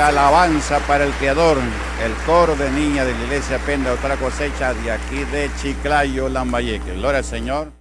Alabanza para el Creador, el coro de niñas de la iglesia Penda, otra cosecha de aquí de Chiclayo, Lambayeque. Gloria al Señor.